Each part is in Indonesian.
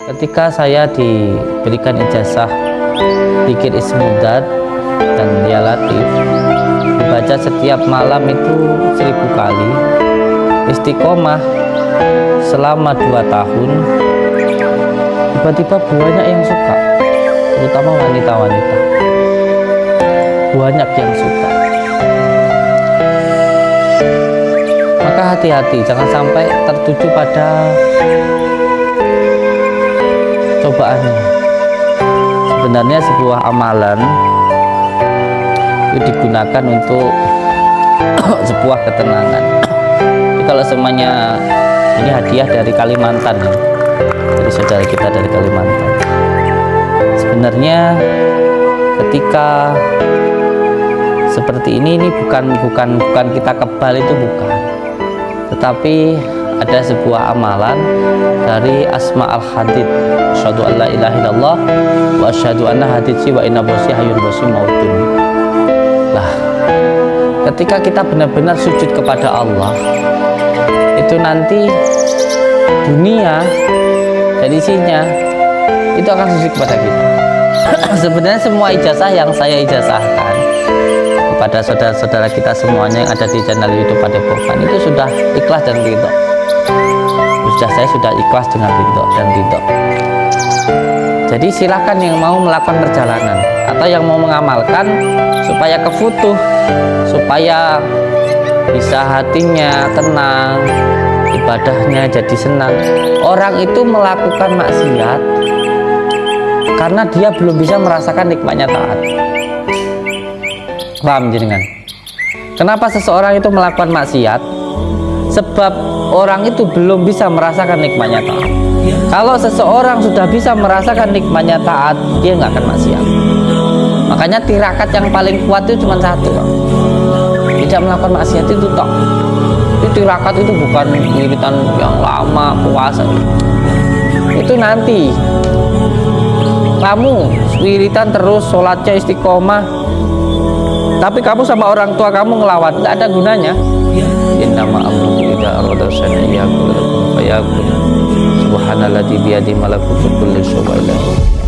Ketika saya diberikan ijazah Dikir Ismudat dan Ya Latif dibaca setiap malam itu seribu kali istiqomah selama dua tahun. Tiba-tiba banyak yang suka terutama wanita-wanita. Banyak yang suka. Maka hati-hati jangan sampai tertuju pada cobaannya sebenarnya sebuah amalan itu digunakan untuk sebuah ketenangan. Jadi kalau semuanya ini hadiah dari Kalimantan ya. Dari saudara kita dari Kalimantan. Sebenarnya ketika seperti ini ini bukan bukan bukan kita kebal itu bukan. Tetapi ada sebuah amalan dari Asma al Hadid asyhadu an la ilaha illallah wa asyhadu anna haditsi wa inna bosi hayun bosi mautun. Lah ketika kita benar-benar sujud kepada Allah itu nanti dunia dan isinya itu akan sujud kepada kita. Sebenarnya semua ijazah yang saya ijazahkan kepada saudara-saudara kita semuanya yang ada di channel YouTube Padepokan itu sudah ikhlas dan ridho sudah saya sudah ikhlas dengan ridho dan ridho jadi silakan yang mau melakukan perjalanan atau yang mau mengamalkan supaya kefutuh supaya bisa hatinya tenang ibadahnya jadi senang. Orang itu melakukan maksiat karena dia belum bisa merasakan nikmatnya taat. Paham jenengan? Kenapa seseorang itu melakukan maksiat sebab orang itu belum bisa merasakan nikmatnya taat. Kalau seseorang sudah bisa merasakan nikmatnya taat dia nggak akan maksiat. Makanya tirakat yang paling kuat itu cuma satu tidak melakukan maksiat itu toh. Itu tirakat itu bukan wiritan yang lama puasa. Itu nanti. Kamu wiritan terus sholatnya istiqomah. Tapi kamu sama orang tua kamu ngelawan nggak ada gunanya innama amruhu idza arada syai'an yaqulu lakum fayakun subhanalladzi biyadihi malakutu kulli syai'in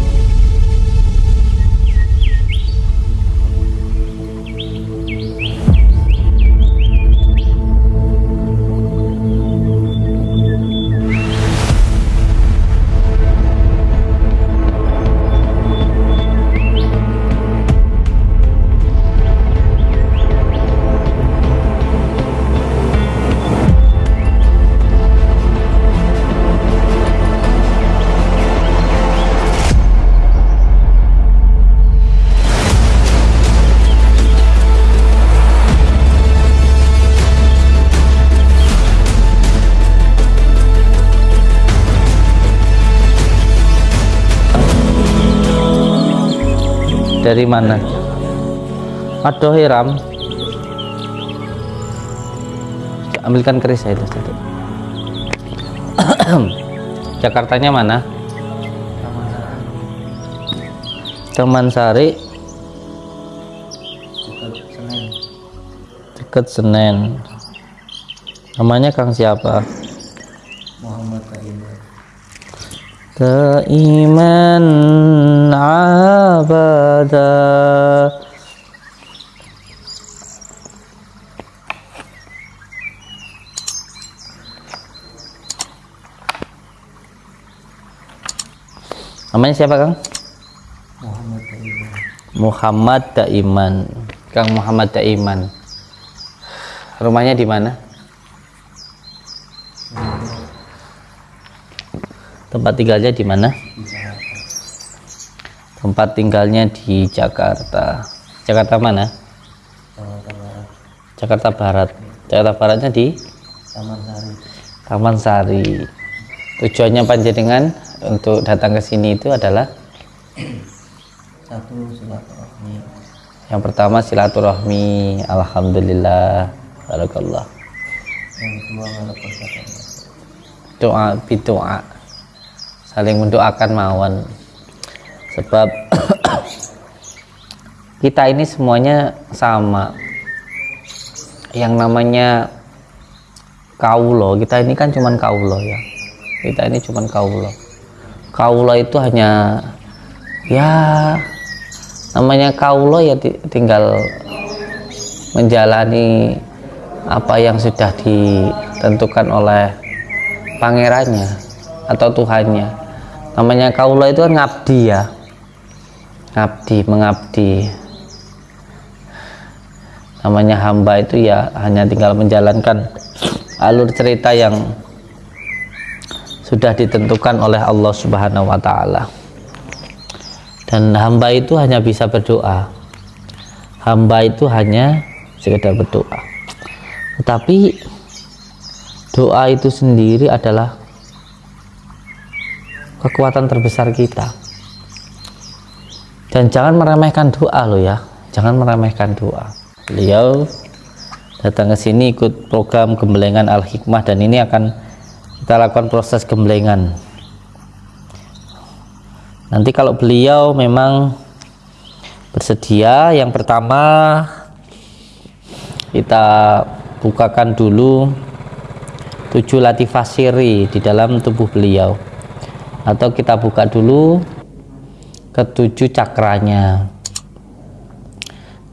dari mana? Aduh hiram. Ambilkan keris saya itu satu Jakartanya mana? Taman Sari dekat Senen. Namanya Kang siapa Muhammad Taiman Kaiman abada Namanya siapa Kang? Muhammad Muhammad Daiman. Kang Muhammad Daiman. Rumahnya di mana? Tempat tinggalnya di mana? Tempat tinggalnya di Jakarta. Jakarta mana? Jakarta Barat Jakarta Barat. Jakarta Baratnya di Taman Sari Taman Sari. Tujuannya panjenengan untuk datang ke sini itu adalah satu silaturahmi yang pertama silaturahmi. Alhamdulillah. Barakallah. yang kedua Doa bidoa. Saling mendoakan mawon. Sebab kita ini semuanya sama. Yang namanya kaulo, kita ini kan cuman kaulo ya. Kita ini cuman kaulo. kaulo itu hanya ya namanya kaulo ya ti- tinggal menjalani apa yang sudah ditentukan oleh pangerannya atau Tuhannya namanya kaulo itu kan ngabdi ya ngabdi mengabdi namanya hamba itu ya hanya tinggal menjalankan alur cerita yang sudah ditentukan oleh Allah Subhanahu wa taala. Dan hamba itu hanya bisa berdoa. Hamba itu hanya sekedar berdoa. Tetapi doa itu sendiri adalah kekuatan terbesar kita. Dan jangan meremehkan doa loh ya. Jangan meremehkan doa. Beliau datang ke sini ikut program gembelengan Al Hikmah dan ini akan kita lakukan proses gembelengan. Nanti kalau beliau memang bersedia, yang pertama kita bukakan dulu tujuh latifah siri di dalam tubuh beliau atau kita buka dulu ketujuh cakranya.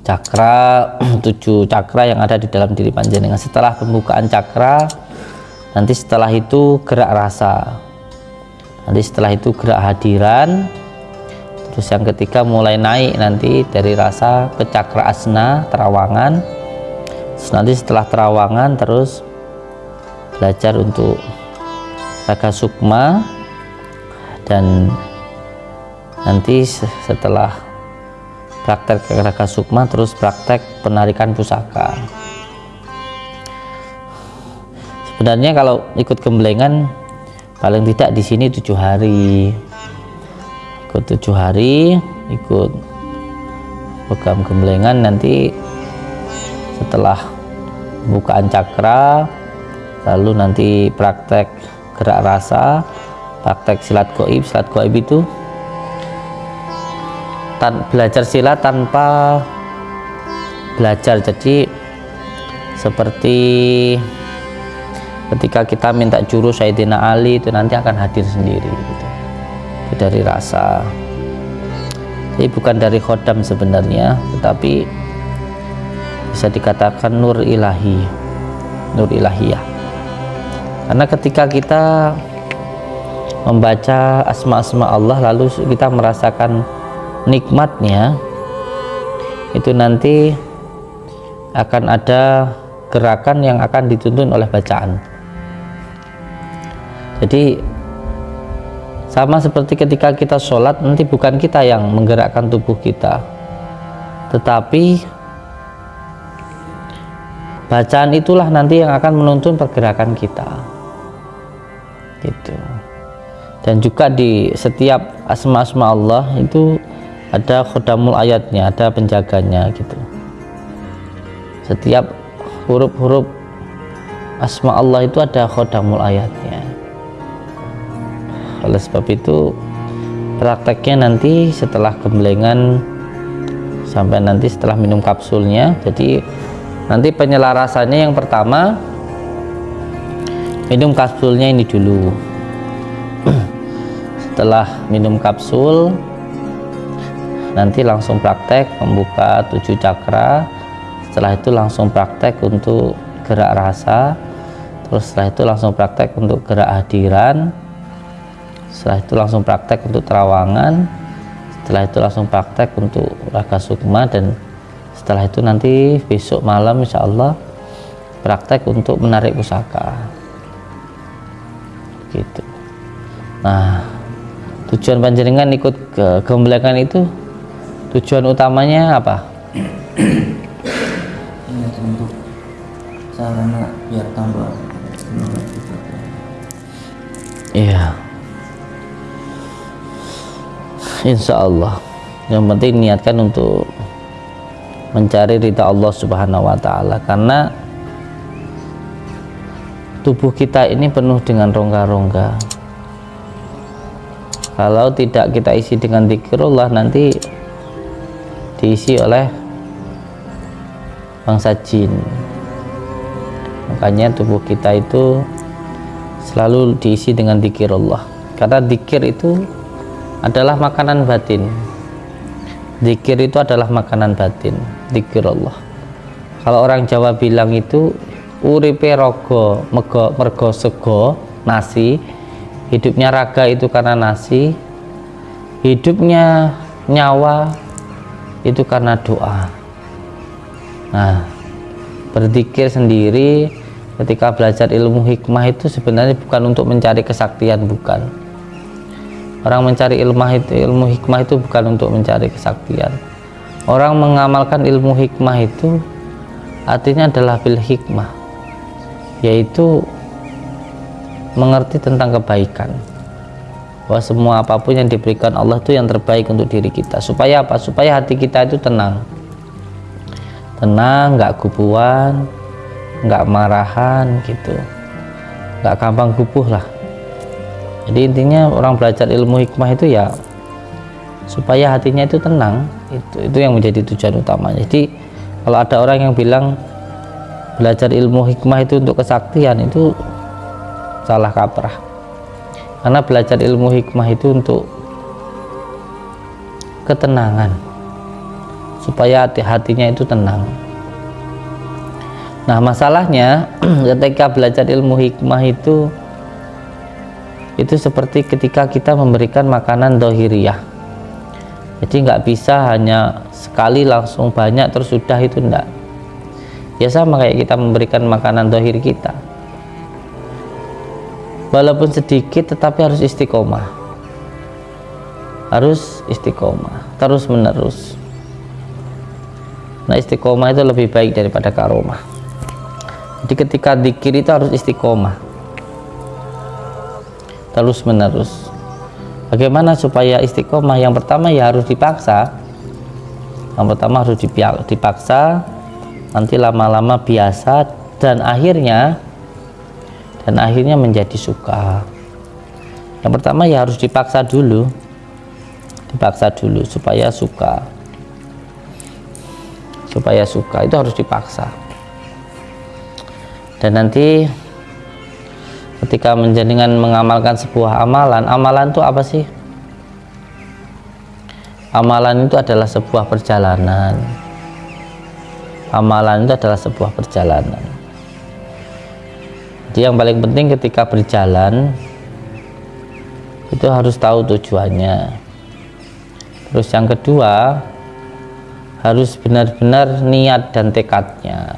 Cakra tujuh cakra yang ada di dalam diri panjenengan. Setelah pembukaan cakra nanti setelah itu gerak rasa. Nanti setelah itu gerak hadiran. Terus yang ketiga mulai naik nanti dari rasa ke cakra asna terawangan. Terus nanti setelah terawangan terus belajar untuk raga sukma dan nanti se- setelah praktek raga sukma terus praktek penarikan pusaka. Sebenarnya kalau ikut gembelengan paling tidak di sini tujuh hari. Ikut tujuh hari ikut program gembelengan nanti setelah bukaan cakra lalu nanti praktek gerak rasa praktek silat goib. Silat goib itu tan belajar silat tanpa belajar. Jadi seperti ketika kita minta jurus Sayyidina Ali itu nanti akan hadir sendiri gitu. itu dari rasa. Jadi bukan dari khodam sebenarnya tetapi bisa dikatakan nur ilahi nur ilahiyah. Karena ketika kita membaca asma-asma Allah lalu kita merasakan nikmatnya itu nanti akan ada gerakan yang akan dituntun oleh bacaan. Jadi sama seperti ketika kita sholat nanti bukan kita yang menggerakkan tubuh kita tetapi bacaan itulah nanti yang akan menuntun pergerakan kita. Gitu dan juga di setiap asma-asma Allah itu ada khodamul ayatnya ada penjaganya gitu. Setiap huruf-huruf asma Allah itu ada khodamul ayatnya. Oleh sebab itu prakteknya nanti setelah gembelengan sampai nanti setelah minum kapsulnya jadi nanti penyelarasannya yang pertama minum kapsulnya ini dulu setelah minum kapsul nanti langsung praktek membuka tujuh cakra. Setelah itu langsung praktek untuk gerak rasa. Terus setelah itu langsung praktek untuk gerak hadiran. Setelah itu langsung praktek untuk terawangan. Setelah itu langsung praktek untuk raga sukma dan setelah itu nanti besok malam insya Allah praktek untuk menarik pusaka. Gitu nah tujuan panjenengan ikut ke gembelengan itu tujuan utamanya apa? Ini untuk sarana biar tambah iya. Insya Allah. Yang penting niatkan untuk mencari ridha Allah subhanahu wa ta'ala karena tubuh kita ini penuh dengan rongga-rongga kalau tidak kita isi dengan zikrullah nanti diisi oleh bangsa jin. Makanya tubuh kita itu selalu diisi dengan zikirullah karena dikir itu adalah makanan batin. Dikir itu adalah makanan batin dikir Allah kalau orang Jawa bilang itu uripe rogo mergo sego nasi hidupnya raga itu karena nasi. Hidupnya nyawa itu karena doa. Nah berzikir sendiri ketika belajar ilmu hikmah itu sebenarnya bukan untuk mencari kesaktian bukan. Orang mencari ilmu itu ilmu hikmah itu bukan untuk mencari kesaktian. Orang mengamalkan ilmu hikmah itu artinya adalah bil hikmah yaitu mengerti tentang kebaikan. Bahwa semua apa pun yang diberikan Allah itu yang terbaik untuk diri kita. Supaya apa? Supaya hati kita itu tenang. Tenang nggak gubuan nggak marahan gitu. Nggak gampang gubuh lah. Jadi intinya orang belajar ilmu hikmah itu ya supaya hatinya itu tenang itu itu yang menjadi tujuan utama jadi kalau ada orang yang bilang belajar ilmu hikmah itu untuk kesaktian itu salah kaprah. Karena belajar ilmu hikmah itu untuk ketenangan. Supaya hati hatinya itu tenang. Nah masalahnya ketika belajar ilmu hikmah itu itu seperti ketika kita memberikan makanan dohiriyah. Jadi nggak bisa hanya sekali langsung banyak terus sudah itu enggak ya sama kayak kita memberikan makanan dohir kita walaupun sedikit tetapi harus istiqomah. Harus istiqomah terus menerus. Nah istiqomah itu lebih baik daripada karomah. Jadi ketika dikir itu harus istiqomah. Terus menerus. Bagaimana supaya istiqomah? Yang pertama ya harus dipaksa. Yang pertama harus dipaksa. Nanti lama-lama biasa. Dan akhirnya dan akhirnya menjadi suka. Yang pertama ya harus dipaksa dulu. Dipaksa dulu supaya suka. Supaya suka itu harus dipaksa. Dan nanti ketika menjadikan mengamalkan sebuah amalan amalan itu apa sih? Amalan itu adalah sebuah perjalanan. Amalan itu adalah sebuah perjalanan jadi yang paling penting ketika berjalan itu harus tahu tujuannya. Terus yang kedua harus benar-benar niat dan tekadnya.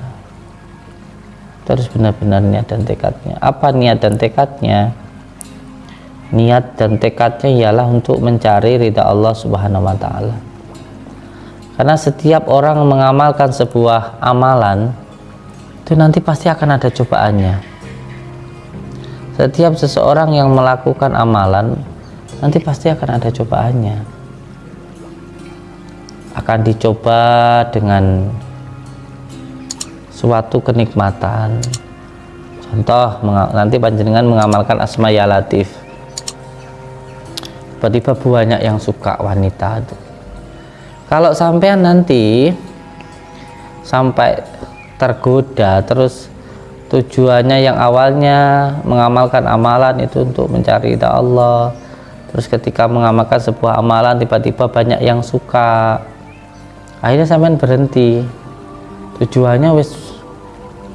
Harus benar-benar niat dan tekadnya. Apa niat dan tekadnya? Niat dan tekadnya ialah untuk mencari ridha Allah subhanahu wa ta'ala. Karena setiap orang mengamalkan sebuah amalan itu nanti pasti akan ada cobaannya setiap seseorang yang melakukan amalan nanti pasti akan ada cobaannya. Akan dicoba dengan suatu kenikmatan. Contoh nanti panjenengan mengamalkan asma ya latif. Tiba-tiba banyak yang suka wanita itu kalau sampean nanti sampai tergoda terus tujuannya yang awalnya mengamalkan amalan itu untuk mencari ridha Allah. Terus ketika mengamalkan sebuah amalan tiba-tiba banyak yang suka. Akhirnya sampean berhenti. Tujuannya wis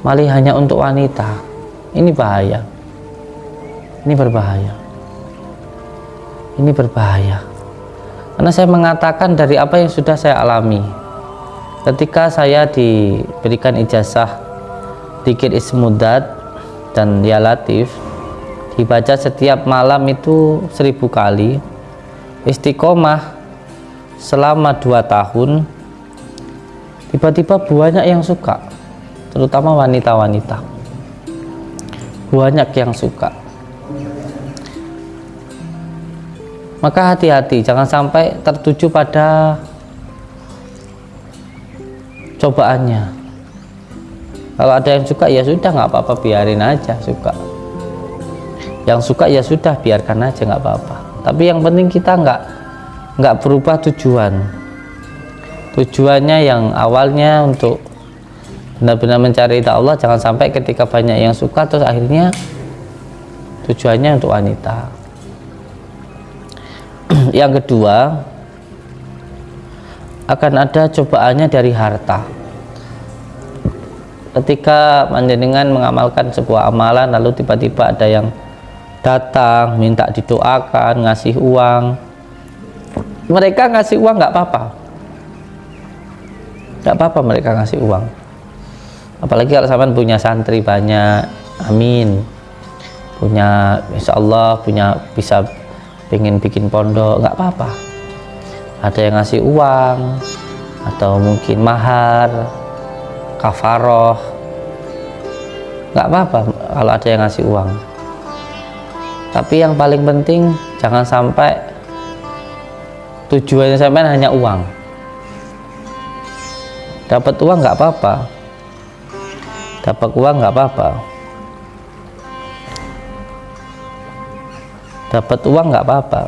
malah hanya untuk wanita. Ini bahaya. Ini berbahaya. Ini berbahaya. Karena saya mengatakan dari apa yang sudah saya alami. Ketika saya diberikan ijazah dikir ismudat dan ya latif dibaca setiap malam itu seribu kali. Istiqomah selama dua tahun. Tiba-tiba banyak yang suka terutama wanita-wanita. Banyak yang suka. Maka hati-hati jangan sampai tertuju pada cobaannya kalau ada yang suka ya sudah nggak apa-apa biarin aja suka. Yang suka ya sudah biarkan aja nggak apa-apa. Tapi yang penting kita nggak nggak berubah tujuan. Tujuannya yang awalnya untuk benar-benar mencari ridha Allah jangan sampai ketika banyak yang suka terus akhirnya tujuannya untuk wanita. Yang kedua akan ada cobaannya dari harta ketika panjenengan mengamalkan sebuah amalan lalu tiba-tiba ada yang datang minta didoakan ngasih uang. Mereka ngasih uang nggak apa-apa. Nggak apa-apa mereka ngasih uang. Apalagi kalau sampean punya santri banyak amin. Punya insya Allah punya bisa pengen bikin pondok nggak apa-apa. Ada yang ngasih uang atau mungkin mahar kafaroh. Nggak apa-apa kalau ada yang ngasih uang. Tapi yang paling penting jangan sampai tujuannya sampai hanya uang. Dapat uang nggak apa-apa. Dapat uang nggak apa-apa. Dapat uang nggak apa-apa.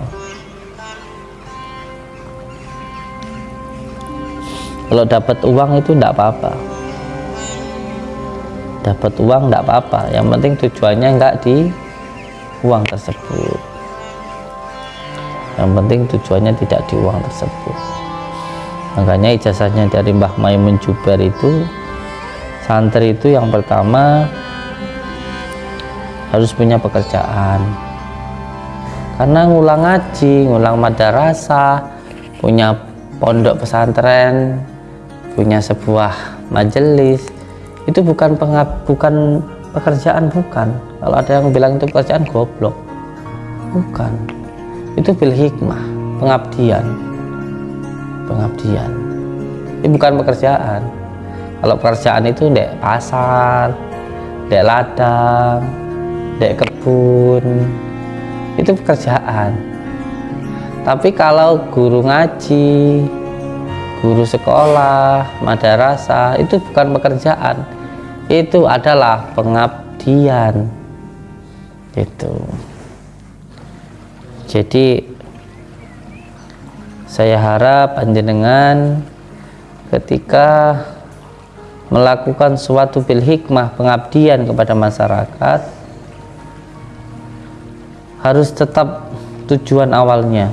Kalau dapat uang itu nggak apa-apa dapat uang nggak apa-apa. Yang penting tujuannya nggak di uang tersebut. Yang penting tujuannya tidak di uang tersebut. Makanya ijazahnya dari Mbah Maimun Jubar itu santri itu yang pertama harus punya pekerjaan. Karena ngulang ngaji, ngulang madrasah punya pondok pesantren punya sebuah majelis itu bukan pengab, bukan pekerjaan bukan. Kalau ada yang bilang itu pekerjaan goblok. Bukan. Itu bil hikmah pengabdian. Pengabdian. Ini bukan pekerjaan. Kalau pekerjaan itu dek pasar dek ladang dek kebun itu pekerjaan. Tapi kalau guru ngaji guru sekolah madrasah itu bukan pekerjaan. Itu adalah pengabdian. Itu jadi saya harap panjenengan ketika melakukan suatu bil hikmah pengabdian kepada masyarakat harus tetap tujuan awalnya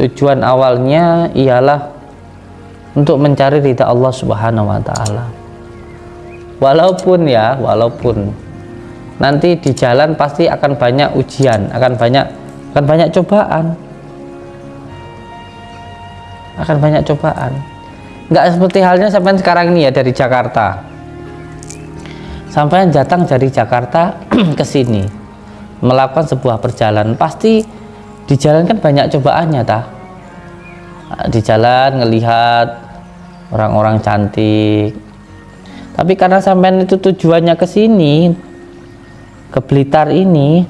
tujuan awalnya ialah untuk mencari ridha Allah Subhanahu wa taala. Walaupun ya walaupun nanti di jalan pasti akan banyak ujian akan banyak akan banyak cobaan. Akan banyak cobaan. Nggak seperti halnya sampai sekarang ini ya dari Jakarta. Sampai datang dari Jakarta ke sini melakukan sebuah perjalanan. Pasti di jalan kan banyak cobaannya ta di jalan ngelihat orang-orang cantik. Tapi karena sampean itu tujuannya ke sini ke Blitar ini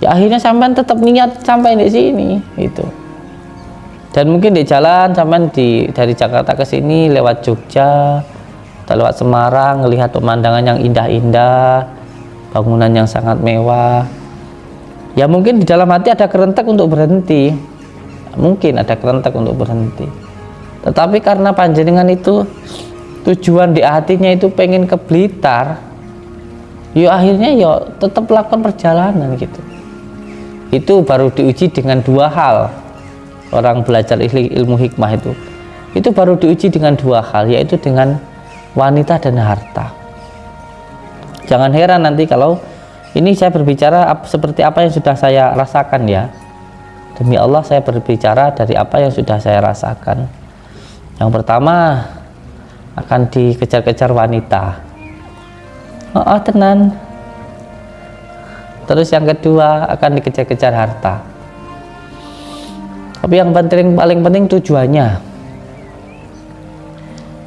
ya akhirnya sampean tetap niat sampai di sini itu dan mungkin di jalan sampean di dari Jakarta ke sini lewat Jogja atau lewat Semarang melihat pemandangan yang indah-indah bangunan yang sangat mewah ya mungkin di dalam hati ada kerentak untuk berhenti. Mungkin ada kerentak untuk berhenti. Tetapi karena panjenengan itu tujuan di hatinya itu pengen ke Blitar ya akhirnya ya tetap lakukan perjalanan gitu. Itu baru diuji dengan dua hal. Orang belajar ilmu hikmah itu. Itu baru diuji dengan dua hal yaitu dengan wanita dan harta. Jangan heran nanti kalau ini saya berbicara seperti apa yang sudah saya rasakan ya. Demi Allah saya berbicara dari apa yang sudah saya rasakan. Yang pertama akan dikejar-kejar wanita. Oh, oh tenan. Terus yang kedua akan dikejar-kejar harta. Tapi yang penting paling penting tujuannya.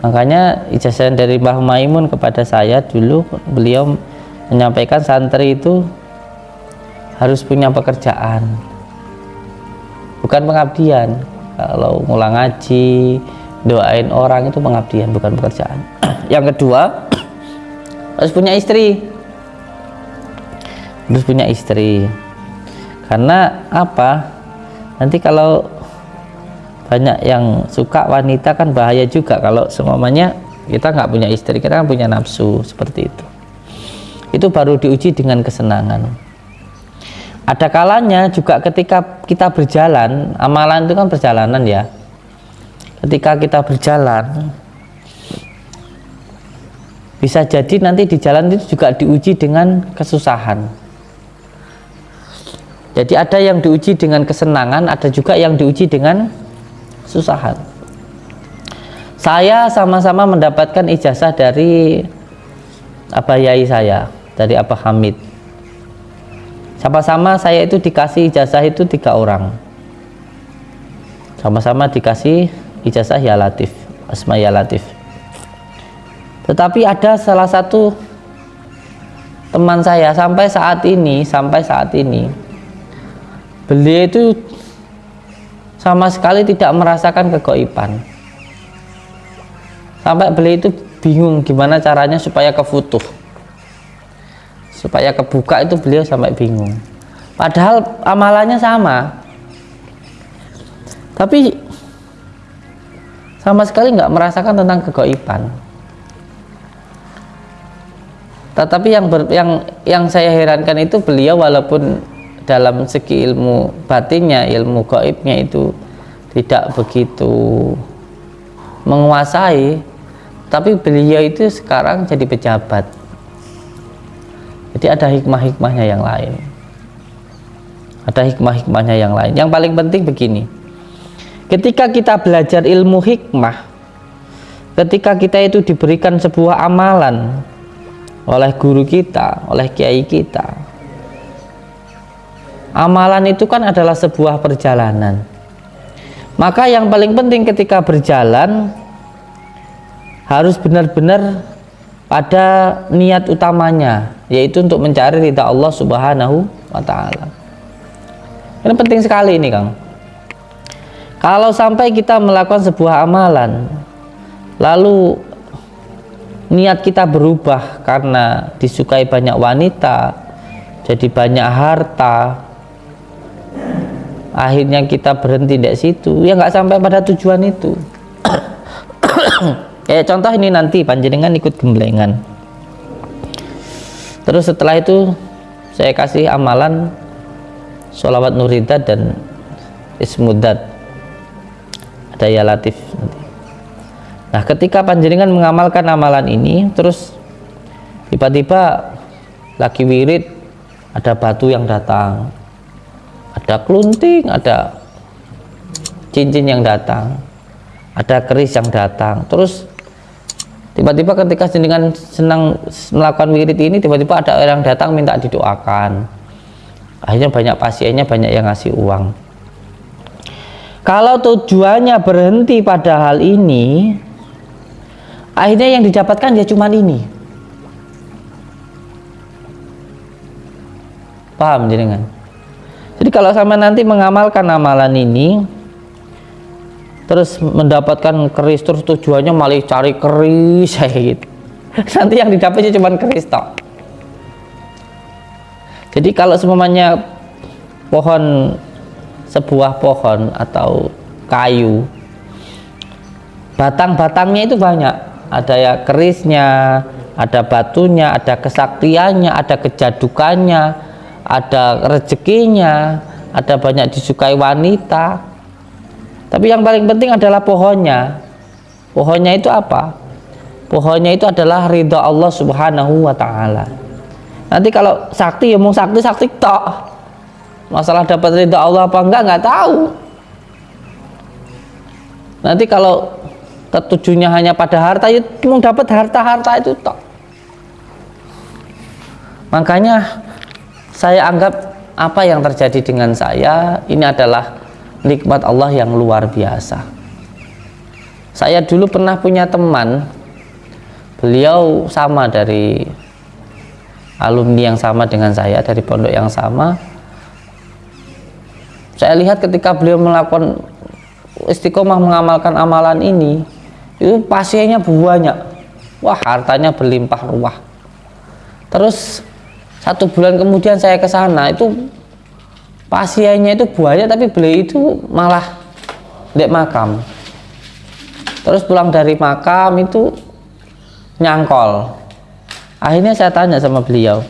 Makanya ijazah dari Mbah Maimun kepada saya dulu beliau menyampaikan santri itu harus punya pekerjaan bukan pengabdian. Kalau ngulang ngaji doain orang itu pengabdian bukan pekerjaan. Yang kedua harus punya istri. Harus punya istri. Karena apa? Nanti kalau banyak yang suka wanita kan bahaya juga kalau semuanya kita nggak punya istri kita kan punya nafsu seperti itu itu baru diuji dengan kesenangan. Ada kalanya juga ketika kita berjalan amalan itu kan perjalanan ya. Ketika kita berjalan bisa jadi nanti di jalan itu juga diuji dengan kesusahan. Jadi ada yang diuji dengan kesenangan ada juga yang diuji dengan kesusahan. Saya sama-sama mendapatkan ijazah dari Abah Yai saya dari Abah Hamid. Sama-sama saya itu dikasih ijazah itu tiga orang. Sama-sama dikasih ijazah ya latif asma ya latif. Tetapi ada salah satu teman saya sampai saat ini sampai saat ini beliau itu sama sekali tidak merasakan kegoiban sampai beliau itu bingung gimana caranya supaya kefutuh supaya kebuka itu beliau sampai bingung. Padahal amalannya sama. Tapi sama sekali nggak merasakan tentang kegoiban. Tetapi yang ber, yang yang saya herankan itu beliau walaupun dalam segi ilmu batinnya ilmu goibnya itu tidak begitu menguasai tapi beliau itu sekarang jadi pejabat jadi ada hikmah-hikmahnya yang lain. Ada hikmah-hikmahnya yang lain. Yang paling penting begini. Ketika kita belajar ilmu hikmah ketika kita itu diberikan sebuah amalan oleh guru kita oleh kiai kita amalan itu kan adalah sebuah perjalanan. Maka yang paling penting ketika berjalan harus benar-benar pada niat utamanya yaitu untuk mencari ridha Allah Subhanahu wa taala. Ini penting sekali ini, Kang. Kalau sampai kita melakukan sebuah amalan lalu niat kita berubah karena disukai banyak wanita, jadi banyak harta, akhirnya kita berhenti di situ, ya nggak sampai pada tujuan itu. kayak contoh ini nanti panjenengan ikut gemblengan terus setelah itu saya kasih amalan sholawat nurida dan ismudat. Ada ya latif nah ketika panjenengan mengamalkan amalan ini terus tiba-tiba lagi wirid ada batu yang datang ada kelunting ada cincin yang datang ada keris yang datang. Terus tiba-tiba ketika jenengan senang melakukan wirid ini tiba-tiba ada orang datang minta didoakan. Akhirnya banyak pasiennya banyak yang ngasih uang. Kalau tujuannya berhenti pada hal ini akhirnya yang didapatkan ya cuma ini. Paham jenengan? Jadi kalau sama nanti mengamalkan amalan ini terus mendapatkan keris terus tujuannya malah cari keris gitu. Nanti yang didapatnya cuma keris tok jadi kalau semuanya pohon sebuah pohon atau kayu batang-batangnya itu banyak. Ada ya kerisnya ada batunya ada kesaktiannya ada kejadukannya ada rezekinya ada banyak disukai wanita tapi yang paling penting adalah pohonnya. Pohonnya itu apa? Pohonnya itu adalah ridha Allah Subhanahu wa taala. Nanti kalau sakti ya mau sakti sakti tok. Masalah dapat ridha Allah apa enggak enggak tahu. Nanti kalau tertujunya hanya pada harta ya mau dapat harta-harta itu tok. Makanya saya anggap apa yang terjadi dengan saya ini adalah nikmat Allah yang luar biasa. Saya dulu pernah punya teman beliau sama dari alumni yang sama dengan saya dari pondok yang sama. Saya lihat ketika beliau melakukan istiqomah mengamalkan amalan ini itu pasiennya banyak. Wah hartanya berlimpah ruah. Terus satu bulan kemudian saya ke sana itu pasiennya itu buaya tapi beliau itu malah dek makam. Terus pulang dari makam itu nyangkol. Akhirnya saya tanya sama beliau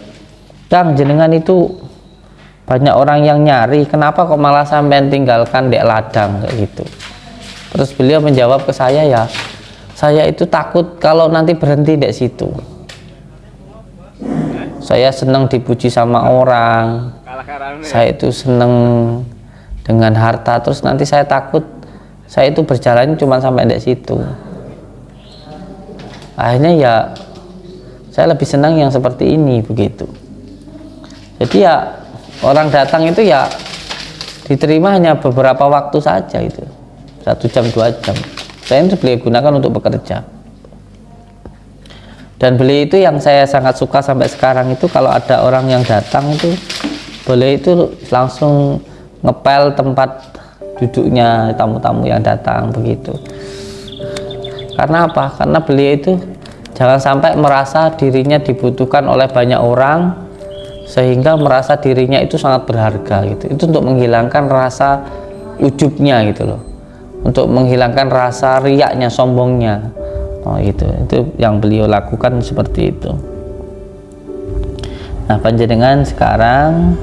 Kang jenengan itu banyak orang yang nyari kenapa kok malah sampai tinggalkan dek ladang? Kayak gitu. Terus beliau menjawab ke saya ya saya itu takut kalau nanti berhenti dek situ. Saya senang dipuji sama orang saya itu senang dengan harta terus nanti saya takut saya itu berjalan cuma sampai dek situ. Akhirnya ya saya lebih senang yang seperti ini begitu. Jadi ya orang datang itu ya diterima hanya beberapa waktu saja itu. Satu jam dua jam. Saya itu beliau gunakan untuk bekerja. Dan beli itu yang saya sangat suka sampai sekarang itu kalau ada orang yang datang itu boleh itu langsung ngepel tempat duduknya tamu-tamu yang datang begitu. Karena apa? karena beliau itu jangan sampai merasa dirinya dibutuhkan oleh banyak orang sehingga merasa dirinya itu sangat berharga gitu. Itu untuk menghilangkan rasa ujubnya gitu loh. Untuk menghilangkan rasa riaknya sombongnya. Oh itu itu yang beliau lakukan seperti itu. Nah panjenengan sekarang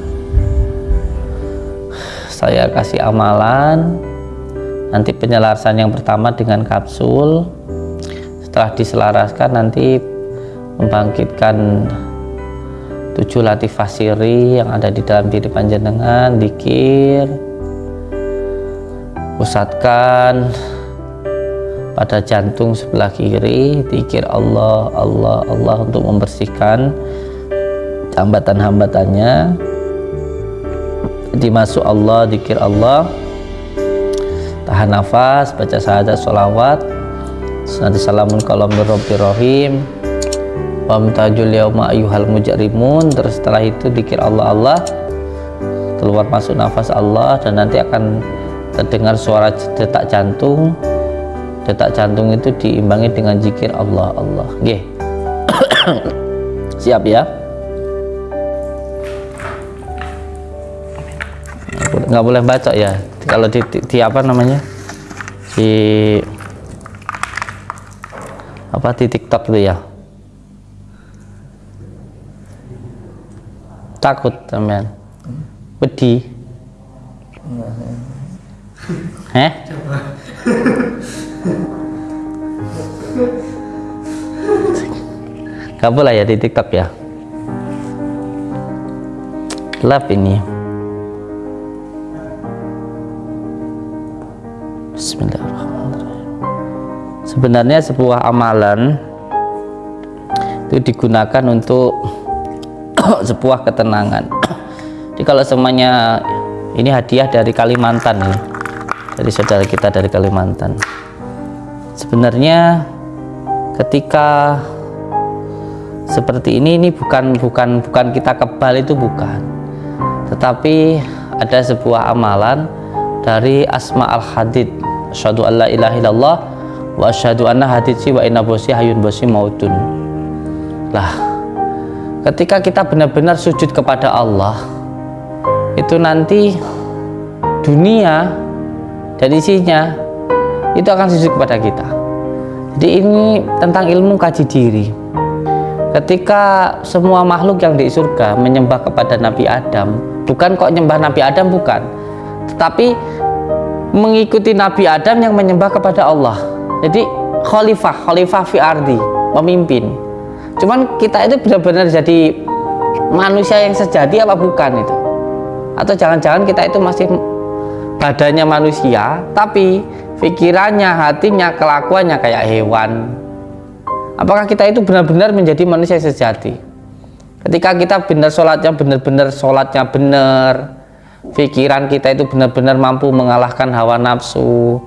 saya kasih amalan. Nanti penyelarasan yang pertama dengan kapsul. Setelah diselaraskan nanti membangkitkan tujuh latifah siri yang ada di dalam diri panjenengan dikir pusatkan pada jantung sebelah kiri dikir Allah Allah Allah untuk membersihkan hambatan-hambatannya dimasuk Allah dikir Allah. Tahan nafas baca syahadat sholawat. Nanti salamun kalam rabbi rahim. Wamtajul yauma ayyuhal mujarimun terus setelah itu dikir Allah Allah. Keluar masuk nafas Allah dan nanti akan terdengar suara detak jantung. Detak jantung itu diimbangi dengan zikir Allah Allah. Oke. siap ya nggak boleh baca ya kalau di, di, di apa namanya di apa di TikTok itu ya takut teman wedi Eh? Gak lah ya di TikTok ya. Gelap ini. Sebenarnya sebuah amalan itu digunakan untuk sebuah ketenangan. Jadi kalau semuanya ini hadiah dari Kalimantan nih dari saudara kita dari Kalimantan. Sebenarnya ketika seperti ini ini bukan bukan bukan kita kebal itu bukan. Tetapi ada sebuah amalan dari Asma al-Hadid. Alla ilaha wa asyhadu anna haditsi wa inna bosi hayun bosi mautun. Lah ketika kita benar-benar sujud kepada Allah itu nanti dunia dan isinya itu akan sujud kepada kita. Jadi ini tentang ilmu kaji diri. Ketika semua makhluk yang di surga menyembah kepada Nabi Adam bukan kok nyembah Nabi Adam bukan. Tetapi mengikuti Nabi Adam yang menyembah kepada Allah jadi khalifah khalifah fi ardi pemimpin. Cuman kita itu benar-benar jadi manusia yang sejati apa bukan itu? Atau jangan-jangan kita itu masih badannya manusia tapi pikirannya hatinya kelakuannya kayak hewan. Apakah kita itu benar-benar menjadi manusia sejati? Ketika kita benar sholatnya benar-benar sholatnya benar pikiran kita itu benar-benar mampu mengalahkan hawa nafsu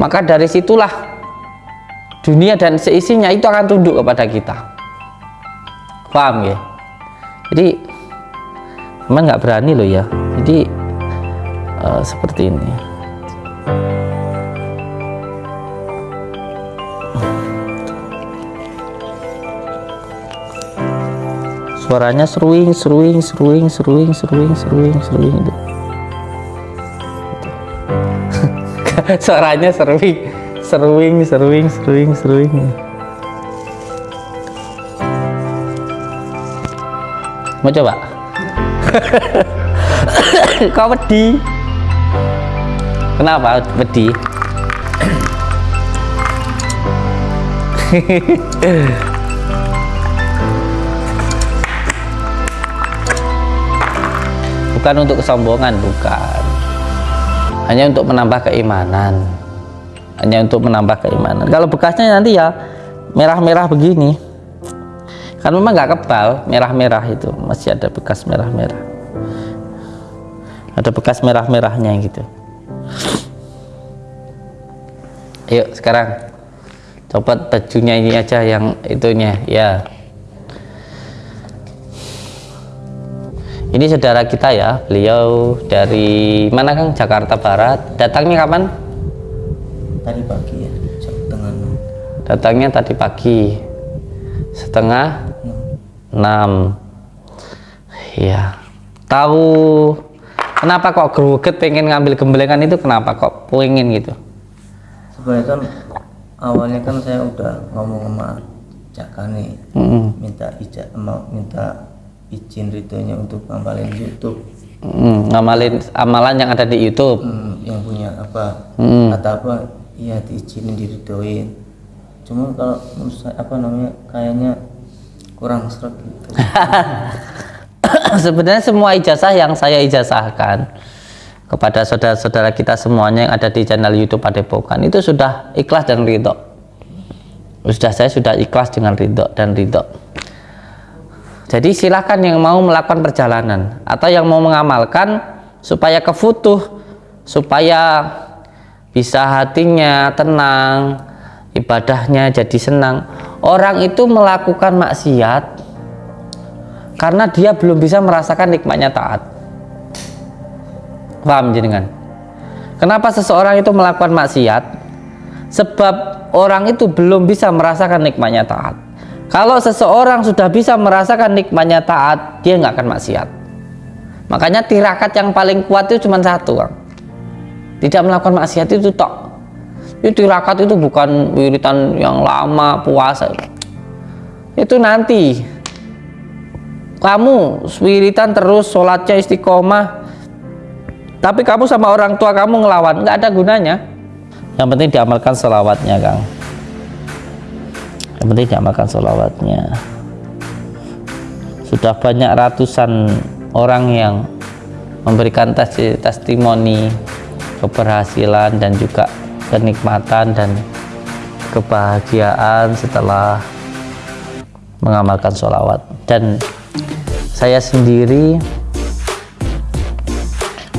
maka dari situlah dunia dan seisinya itu akan tunduk kepada kita. Paham ya? Jadi emang nggak berani loh ya. Jadi uh, seperti ini. Suaranya seruing seruing seruing seruing seruing seruing seruing itu suaranya seruing seruing seruing seruing seruing. Mau coba? Kau wedi. Kenapa wedi? Bukan untuk kesombongan bukan. Hanya untuk menambah keimanan hanya untuk menambah keimanan. Kalau bekasnya nanti ya merah-merah begini. Kan memang nggak kebal merah-merah itu. Masih ada bekas merah-merah. Ada bekas merah-merahnya gitu. Yuk sekarang. Copot bajunya ini aja yang itunya ya. Ini saudara kita ya beliau dari mana Kang Jakarta Barat. Datangnya kapan tadi pagi ya jam tengah enam. Datangnya tadi pagi. Setengah enam. Iya. Tahu kenapa kok greget pengen ngambil gembelengan itu? Kenapa kok pengen gitu? Sebenarnya kan awalnya kan saya udah ngomong sama Caka nih Mm-mm. minta ijaz mau minta izin ritunya untuk ngamalin YouTube. Mm, ngamalin amalan yang ada di YouTube. Hmm, yang punya apa Mm. kata apa iya diizinin diridoin cuma kalau menurut saya apa namanya kayaknya kurang seret gitu sebenarnya semua ijazah yang saya ijazahkan kepada saudara-saudara kita semuanya yang ada di channel YouTube Padepokan itu sudah ikhlas dan ridho. Sudah saya sudah ikhlas dengan ridho dan ridho. Jadi silakan yang mau melakukan perjalanan atau yang mau mengamalkan supaya kefutuh, supaya bisa hatinya tenang, ibadahnya jadi senang. Orang itu melakukan maksiat karena dia belum bisa merasakan nikmatnya taat. Paham jenengan? Kenapa seseorang itu melakukan maksiat? Sebab orang itu belum bisa merasakan nikmatnya taat. Kalau seseorang sudah bisa merasakan nikmatnya taat, dia nggak akan maksiat. Makanya tirakat yang paling kuat itu cuma satu, Kang. Tidak melakukan maksiat itu tok. Itu tirakat itu bukan wiritan yang lama puasa. Itu nanti. Kamu wiritan terus sholatnya istiqomah. Tapi kamu sama orang tua kamu ngelawan nggak ada gunanya. Yang penting diamalkan sholawatnya Kang. Yang penting diamalkan sholawatnya. Sudah banyak ratusan orang yang memberikan tes testimoni keberhasilan dan juga kenikmatan dan kebahagiaan setelah mengamalkan sholawat. Dan saya sendiri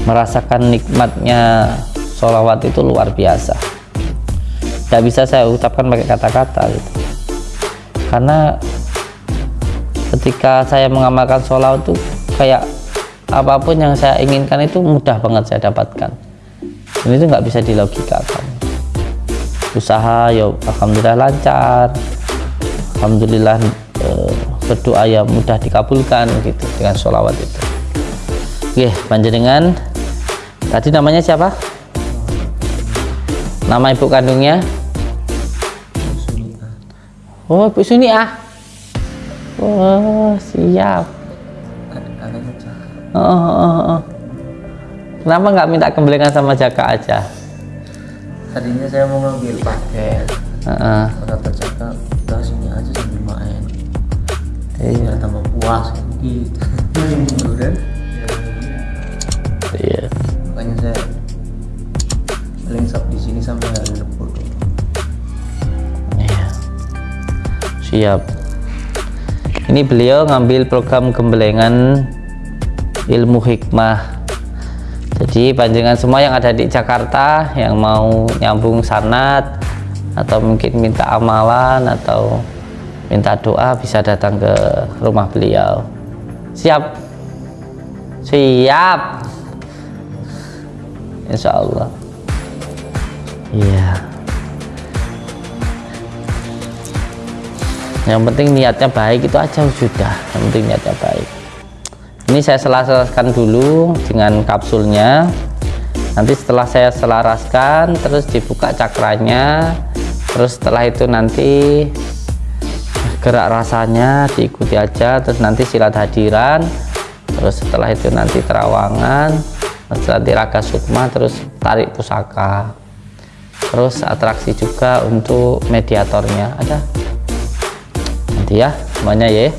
merasakan nikmatnya sholawat itu luar biasa. Tidak bisa saya ucapkan pakai kata-kata gitu. Karena ketika saya mengamalkan sholawat itu kayak apa pun yang saya inginkan itu mudah banget saya dapatkan dan itu nggak bisa dilogikakan usaha ya alhamdulillah lancar. Alhamdulillah eh, berdoa ya mudah dikabulkan gitu dengan sholawat itu. Oke panjenengan. Tadi namanya siapa? Nama ibu kandungnya? Oh ibu Suniah oh siap. Oh, oh, oh, oh. Kenapa nggak minta kembelengan sama Jaka aja tadinya saya mau ngambil paket Heeh. kata Caka udah sini aja sambil main iya biar tambah puas gitu iya makanya saya paling sab di sini sampai hari Rabu Iya. Siap. Ini beliau ngambil program gembelengan ilmu hikmah. Jadi panjangan semua yang ada di Jakarta yang mau nyambung sanat atau mungkin minta amalan atau minta doa bisa datang ke rumah beliau. Siap. Siap. Insya Allah. Iya. yang penting niatnya baik itu aja sudah yang penting niatnya baik ini saya selaraskan dulu dengan kapsulnya. Nanti setelah saya selaraskan terus dibuka cakranya. Terus setelah itu nanti gerak rasanya diikuti aja. Terus nanti silat hadiran. Terus setelah itu nanti terawangan. Nanti raga sukma terus tarik pusaka. Terus atraksi juga untuk mediatornya. Ada? Nanti ya semuanya ya